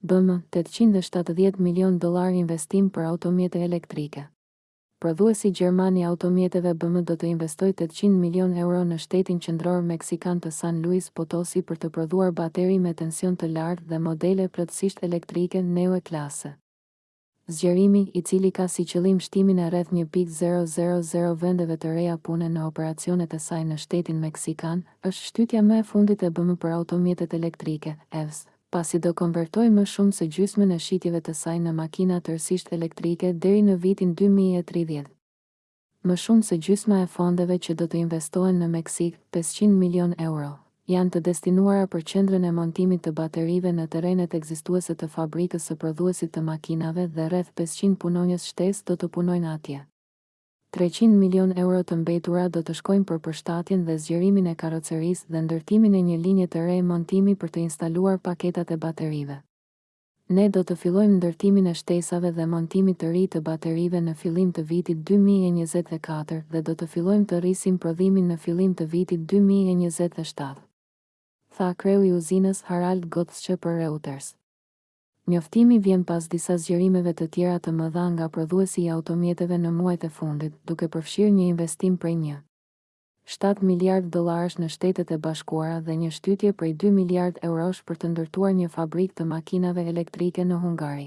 BMW, tetëqind e shtatëdhjetë milionë dollarë investim për automjete elektrike. Prodhuesi gjerman i automjeteve BMW do të investojë tetëqind milionë euro në shtetin qendror meksikan të San Luis Potosi për të prodhuar bateri me tension të lartë dhe modele plotësisht elektrike Neue Klasse. Zgjerimi, i cili ka si qëllim shtimin e rreth një pikë zero zero zero vendeve të reja pune në operacionet e saj në shtetin meksikan, është shtytja më e fundit e BMW për automjetet elektrike, EVs, pasi do konvertojë më shumë se gjysmën e shitjeve të saj në makina tërësisht elektrike deri në vitin dy mijë e tridhjetë. Më shumë se gjysma e fondeve që do të investohen në Meksikë, pesëqind milionë euro, janë të destinuara për qendrën e montimit të baterive në terrenet ekzistuese të fabrikës së prodhuesit të makinave dhe rreth pesëqind punonjës shtesë do të punojnë atje. Treqind milionë euro të mbetura do të shkojnë për përshtatjen dhe zgjerimin e karrocerisë dhe ndërtimin e një linje të re montimi për të instaluar paketat e baterive. Ne do të fillojmë ndërtimin e shtesave dhe montimit të ri të baterive në fillim të vitit dy mijë e njëzet e katër dhe do të fillojmë të rrisim prodhimin në fillim të vitit dy mijë e njëzet e shtatë, tha kreu i uzinës Harald Gottsche për Reuters. Njoftimi vjen pas disa zgjerimeve të tjera të mëdha nga prodhuesi i automjeteve në muajt e fundit, duke përfshirë një investim prej një. shtatë miliardë dollarësh në Shtetet e Bashkuara dhe një shtytje prej dy miliardë eurosh për të ndërtuar një fabrikë të makinave elektrike në Hungari.